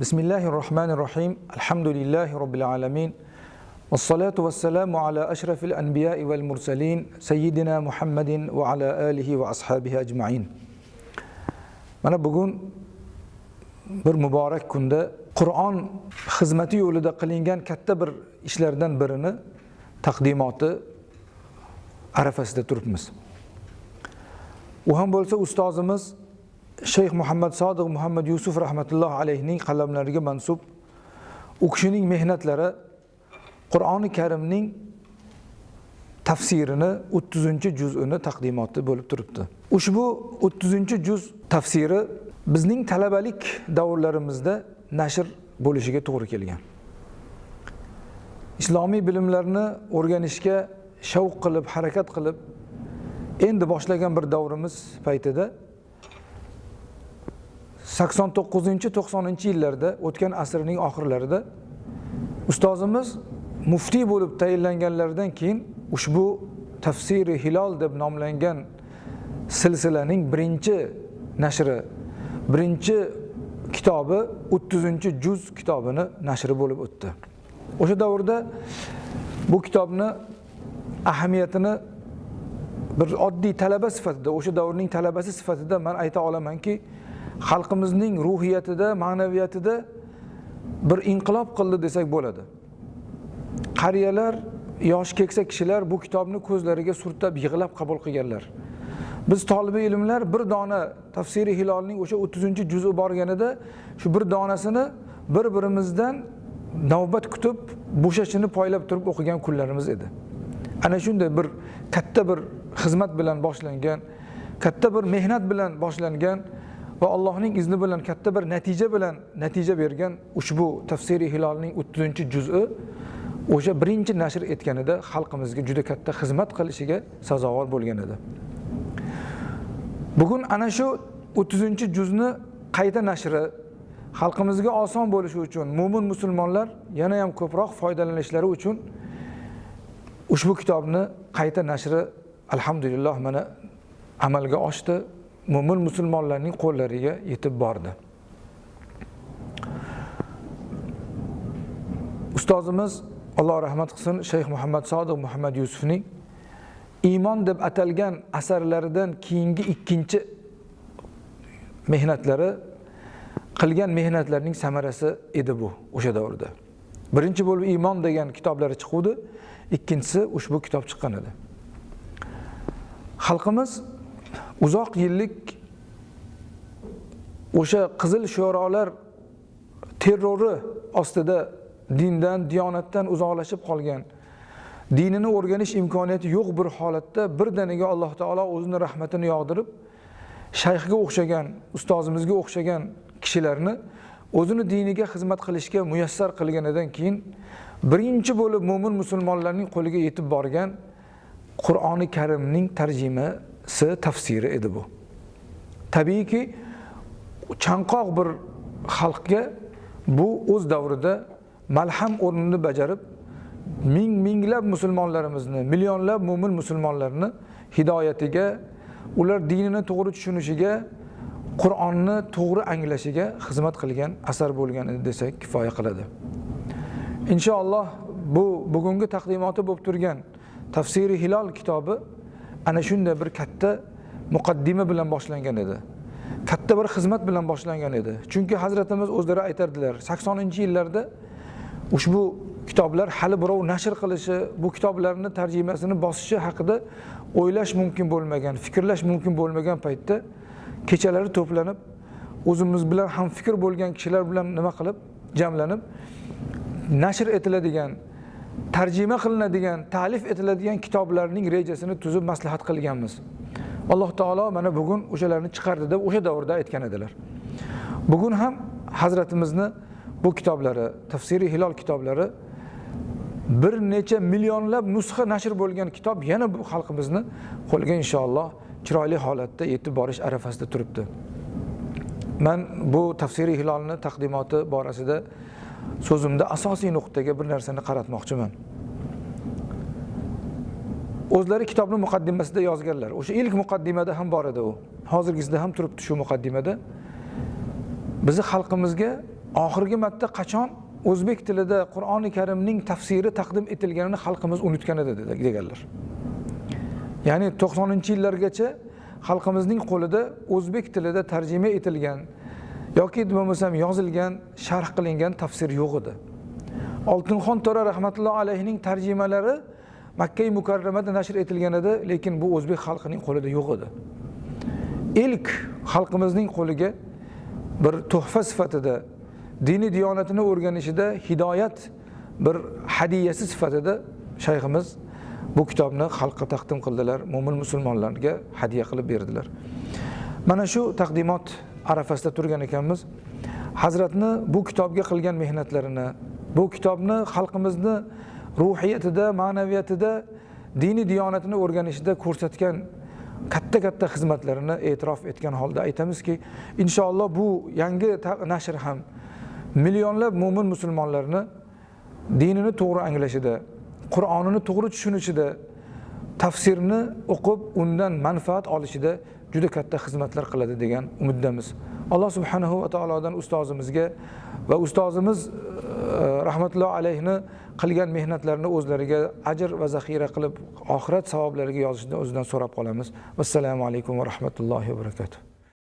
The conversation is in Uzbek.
بسم الله الرحمن الرحيم الحمد لله رب العالمين والصلاة والسلام على أشرف الأنبياء والمرسلين سيدنا محمد وعلى آله وأصحابه أجمعين mana bugun bir muborak kunda qur'on xizmati yo'lida qilingan katta bir ishlardan birini taqdimoti arafasida turibmiz u ham bo'lsa ustozimiz shayx muhammad sodiq muhammad yusuf rahmatulloh alayhining qalamlariga mansub. U kishining mehnatlari qur'oni karimning tafsirini o'ttizinchi juzini taqdimoti bo'lib turibdi. Ushbu o'ttizinchi juz tafsiri bizning talabalik davrlarimizda nashr bo'lishiga to'g'ri kelgan. Islomiy bilimlarni o'rganishga shavq qilib harakat qilib endi boshlagan bir davrimiz paytida sakson to'qqizinchi to'qsoninchi yillarda o'tgan asrning oxirlarida ustozimiz muftiy bo'lib tayinlanganlaridan keyin ushbu tafsiri hilol deb nomlangan silsilaning birinchi nashri birinchi kitobi o'ttizinchi juz kitobini nashri bo'lib o'tdi. O'sha davrda bu kitobni ahamiyatini bir oddiy talaba sifatida o'sha davrning talabasi sifatida man ayta olamanki xalqimizning ruhiyatida ma'naviyatida bir inqilob qildi desak bo'ladi. Qariyalar yoshi keksa kishilar bu kitobni ko'zlariga surtab yig'lab qabul qilganlar. Biz tolibi ilmlar bir dona tafsiri hilolning o'sha o'ttizinchi juzi borganida shu bir donasini bir birimizdan navbat kutib bo'shashini poylab turib o'qigan kunlarimiz edi. Ana shunday bir katta bir xizmat bilan boshlangan katta bir mehnat bilan boshlangan va allohning izni bilan katta bir natija bilan natija bergan ushbu tafsiri hilolning o'ttizinchi juzi o'sha birinchi nashr etganida xalqimizga juda katta xizmat qilishiga sazovor bo'lgan edi. Bugun ana shu o'ttizinchi juzni qayta nashri xalqimizga oson bo'lishi uchun mo'min musulmonlar yana ham ko'proq foydalanishlari uchun ushbu kitobni qayta nashri alhamdulillah mana amalga oshdi. Mo'min musulmonlarning qo'llariga yetib bordi. Ustozimiz alloh rahmat qilsin shayx muhammad sodiq muhammad yusufning iymon deb atalgan asarlaridan keyingi ikkinchi mehnatlari qilgan mehnatlarning samarasi edi bu o'sha davrda. Birinchi bo'lib iymon degan kitoblari chiquvdi ikkinchisi ushbu kitob chiqqan edi. Xalqimiz uzoq yillik o'sha qizil sho'rolar terrori ostida dindan diyonatdan uzoqlashib qolgan. Dinini o'rganish imkoniyati yo'q bir holatda birdaniga alloh taolo o'zini rahmatini yog'dirib shayxga o'xshagan ustozimizga o'xshagan kishilarni o'zini diniga xizmat qilishga muyassar qilganidan keyin birinchi bo'lib mo'min musulmonlarning qo'liga yetib borgan qur'oni karimning tarjimasi tafsiri edi bu. Tabiiyki chanqoq bir xalqga bu o'z davrida malham o'rnini bajarib ming minglab musulmonlarimizni millionlab mo'min musulmonlarni hidoyatiga ular dinini to'g'ri tushunishiga qur'onni to'g'ri anglashiga xizmat qilgan asar bo'lgan desak kifoya qiladi. Inshaalloh bu bugungi taqdimoti bo'lib turgan tafsiri hilol kitobi ana shunday bir katta muqaddima bilan boshlangan edi. Katta bir xizmat bilan boshlangan edi. Chunki hazratimiz o'zlari aytardilar saksoninchi yillarda ushbu kitoblar hali birov nashr qilishi bu kitoblarni tarjimasini bosishi haqida o'ylash mumkin bo'lmagan fikrlash mumkin bo'lmagan paytda kechalari to'planib o'zimiz bilan ham fikr bo'lgan kishilar bilan nima qilib jamlanib nashr etiladigan tarjima qilinadigan ta'lif etiladigan kitoblarning rejasini tuzib maslahat qilganmiz. Alloh taolo mana bugun o'shalarni chiqardi deb o'sha davrda aytgan edilar. Bugun ham hazratimizni bu kitoblari tafsiri hilol kitoblari bir necha millionlab nusxa nashr bo'lgan kitob yana bu xalqimizni qo'liga inshaalloh chiroyli holatda yetib borish arafasida turibdi. Man bu tafsiri hilolni taqdimoti borasida so'zimda asosiy nuqtaga bir narsani qaratmoqchiman. O'zlari kitobni muqaddimasida yozganlar. O'sha ilk muqaddimada ham bor edi u. Hozirgisida ham turibdi shu muqaddimada. Bizni xalqimizga oxirgi marta qachon o'zbek tilida qur'oni karimning tafsiri taqdim etilganini xalqimiz unutgan edi deganlar. Ya'ni to'qsoninchi yillargacha xalqimizning qo'lida o'zbek tilida tarjima etilgan yoki bo'lmasam yozilgan sharh qilingan tafsir yo'q edi. Oltinxon to'ra rahmatulloh alayhining tarjimalari makkai mukarramada nashr etilgan edi lekin bu o'zbek xalqining qo'lida yo'q edi. Ilk xalqimizning qo'liga bir tuhfa sifatida diniy diyonatini o'rganishida hidoyat bir hadiyasi sifatida shayximiz bu kitobni xalqqa taqdim qildilar mo'min musulmonlarga hadya qilib berdilar. Mana shu taqdimot arafasida turgan ekanmiz. Hazratni bu kitobga qilgan mehnatlarini bu kitobni xalqimizni ruhiyatida ma'naviyatida diniy diyonatini o'rganishida ko'rsatgan katta katta xizmatlarini e'tirof etgan holda aytamizki inshaalloh bu yangi nashr ham millionlab mo'min musulmonlarni dinini to'g'ri anglashida qur'onini to'g'ri tushunishida tafsirni o'qib undan manfaat olishida juda katta xizmatlar qiladi degan umiddamiz. Alloh subhanahu va taolodan ustozimizga va ustozimiz e, rahmatulloh alayhini qilgan mehnatlarini o'zlariga ajr va zaxira qilib oxirat savoblariga yozishni o'zidan so'rab qolamiz. Vassalomu alaykum va rahmatullohi va barakatuh.